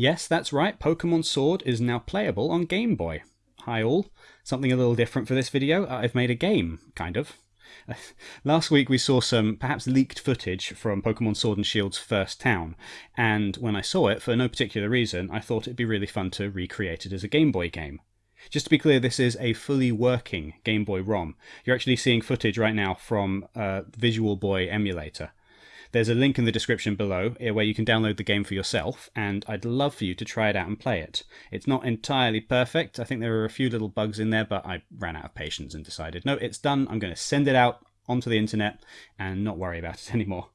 Yes, that's right, Pokemon Sword is now playable on Game Boy. Hi all, something a little different for this video, uh, I've made a game, kind of. Last week we saw some perhaps leaked footage from Pokemon Sword and Shield's first town, and when I saw it, for no particular reason, I thought it'd be really fun to recreate it as a Game Boy game. Just to be clear, this is a fully working Game Boy ROM. You're actually seeing footage right now from a Visual Boy emulator. There's a link in the description below eh, where you can download the game for yourself, and I'd love for you to try it out and play it. It's not entirely perfect. I think there are a few little bugs in there, but I ran out of patience and decided, no, it's done. I'm going to send it out onto the internet and not worry about it anymore.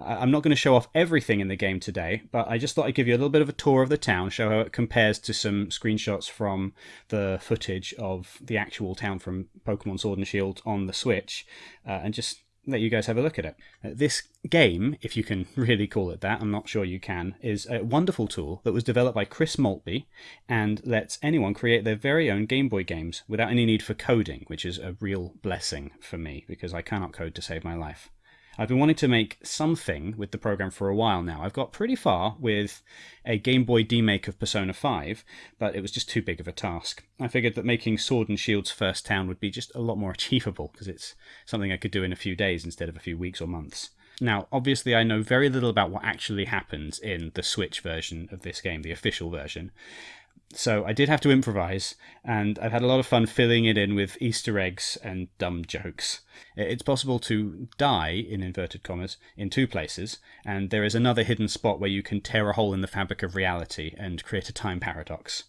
I'm not going to show off everything in the game today, but I just thought I'd give you a little bit of a tour of the town, show how it compares to some screenshots from the footage of the actual town from Pokemon Sword and Shield on the Switch, uh, and just let you guys have a look at it. Uh, this game, if you can really call it that, I'm not sure you can, is a wonderful tool that was developed by Chris Maltby and lets anyone create their very own Game Boy games without any need for coding, which is a real blessing for me because I cannot code to save my life. I've been wanting to make something with the program for a while now. I've got pretty far with a Game Boy demake of Persona 5, but it was just too big of a task. I figured that making Sword and Shield's first town would be just a lot more achievable, because it's something I could do in a few days instead of a few weeks or months. Now, obviously, I know very little about what actually happens in the Switch version of this game, the official version, so I did have to improvise, and I've had a lot of fun filling it in with Easter eggs and dumb jokes. It's possible to die, in inverted commas, in two places, and there is another hidden spot where you can tear a hole in the fabric of reality and create a time paradox.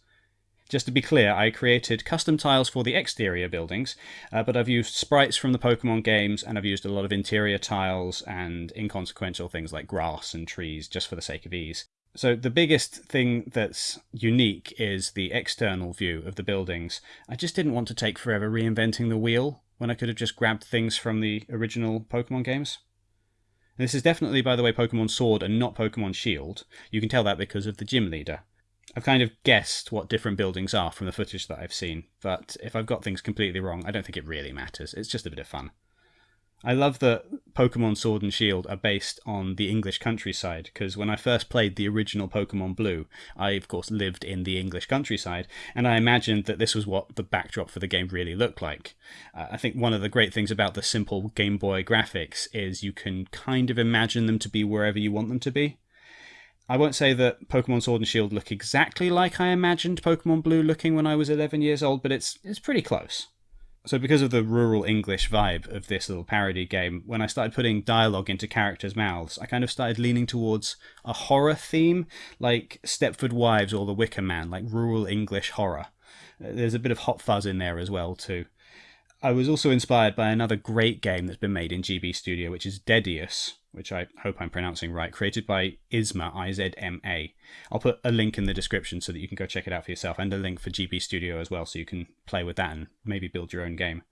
Just to be clear, I created custom tiles for the exterior buildings, uh, but I've used sprites from the Pokemon games, and I've used a lot of interior tiles and inconsequential things like grass and trees just for the sake of ease. So the biggest thing that's unique is the external view of the buildings. I just didn't want to take forever reinventing the wheel when I could have just grabbed things from the original Pokemon games. And this is definitely, by the way, Pokemon Sword and not Pokemon Shield. You can tell that because of the gym leader. I've kind of guessed what different buildings are from the footage that I've seen, but if I've got things completely wrong, I don't think it really matters. It's just a bit of fun. I love that Pokemon Sword and Shield are based on the English countryside because when I first played the original Pokemon Blue, I of course lived in the English countryside and I imagined that this was what the backdrop for the game really looked like. Uh, I think one of the great things about the simple Game Boy graphics is you can kind of imagine them to be wherever you want them to be. I won't say that Pokemon Sword and Shield look exactly like I imagined Pokemon Blue looking when I was 11 years old, but it's it's pretty close. So, because of the rural English vibe of this little parody game, when I started putting dialogue into characters' mouths, I kind of started leaning towards a horror theme, like Stepford Wives or The Wicker Man, like rural English horror. Uh, there's a bit of hot fuzz in there as well, too. I was also inspired by another great game that's been made in GB Studio, which is Deadeus, which I hope I'm pronouncing right, created by Izma, I Z M A. I'll put a link in the description so that you can go check it out for yourself, and a link for GB Studio as well, so you can play with that and maybe build your own game.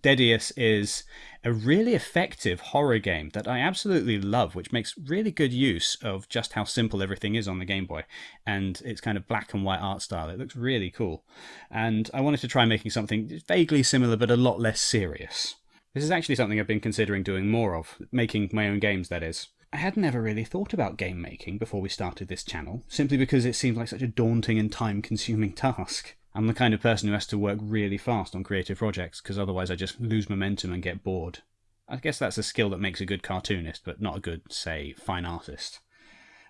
Deadeus is a really effective horror game that I absolutely love, which makes really good use of just how simple everything is on the Game Boy and its kind of black and white art style. It looks really cool. And I wanted to try making something vaguely similar but a lot less serious. This is actually something I've been considering doing more of, making my own games, that is. I had never really thought about game making before we started this channel, simply because it seemed like such a daunting and time consuming task. I'm the kind of person who has to work really fast on creative projects, because otherwise I just lose momentum and get bored. I guess that's a skill that makes a good cartoonist, but not a good, say, fine artist.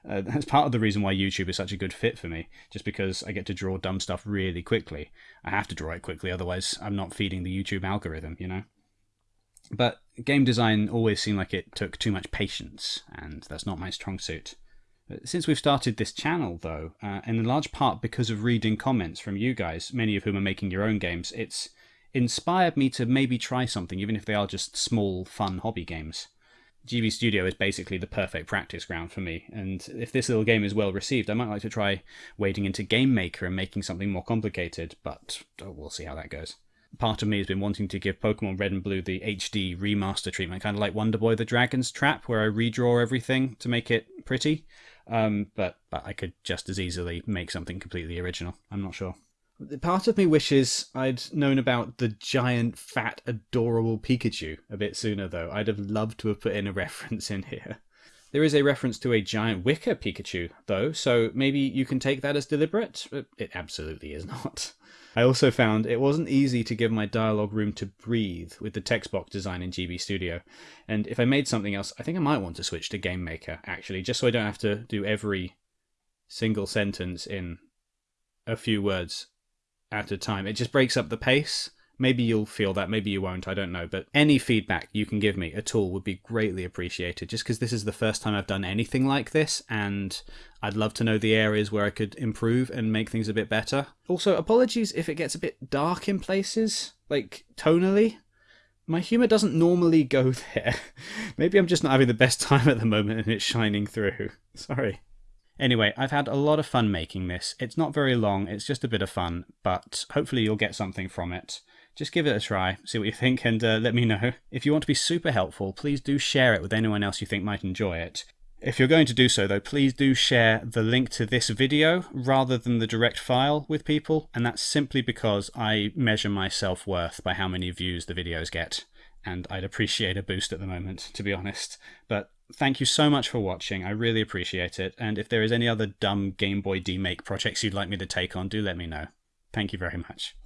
Uh, that's part of the reason why YouTube is such a good fit for me, just because I get to draw dumb stuff really quickly. I have to draw it quickly, otherwise, I'm not feeding the YouTube algorithm, you know? But game design always seemed like it took too much patience, and that's not my strong suit. Since we've started this channel, though, uh, and in large part because of reading comments from you guys, many of whom are making your own games, it's inspired me to maybe try something, even if they are just small, fun hobby games. GB Studio is basically the perfect practice ground for me, and if this little game is well received, I might like to try wading into Game Maker and making something more complicated, but oh, we'll see how that goes part of me has been wanting to give Pokemon Red and Blue the HD remaster treatment, kind of like Wonder Boy the Dragon's Trap, where I redraw everything to make it pretty. Um, but, but I could just as easily make something completely original. I'm not sure. Part of me wishes I'd known about the giant, fat, adorable Pikachu a bit sooner, though. I'd have loved to have put in a reference in here. There is a reference to a giant wicker Pikachu, though, so maybe you can take that as deliberate? Uh, it absolutely is not. I also found it wasn't easy to give my dialogue room to breathe with the text box design in GB Studio. And if I made something else, I think I might want to switch to Game Maker, actually, just so I don't have to do every single sentence in a few words at a time. It just breaks up the pace. Maybe you'll feel that, maybe you won't, I don't know. But any feedback you can give me at all would be greatly appreciated, just because this is the first time I've done anything like this, and I'd love to know the areas where I could improve and make things a bit better. Also, apologies if it gets a bit dark in places, like tonally. My humour doesn't normally go there. Maybe I'm just not having the best time at the moment and it's shining through. Sorry. Anyway, I've had a lot of fun making this. It's not very long, it's just a bit of fun, but hopefully you'll get something from it just give it a try, see what you think, and uh, let me know. If you want to be super helpful, please do share it with anyone else you think might enjoy it. If you're going to do so, though, please do share the link to this video rather than the direct file with people, and that's simply because I measure my self worth by how many views the videos get, and I'd appreciate a boost at the moment, to be honest. But thank you so much for watching, I really appreciate it, and if there is any other dumb Game Boy demake projects you'd like me to take on, do let me know. Thank you very much.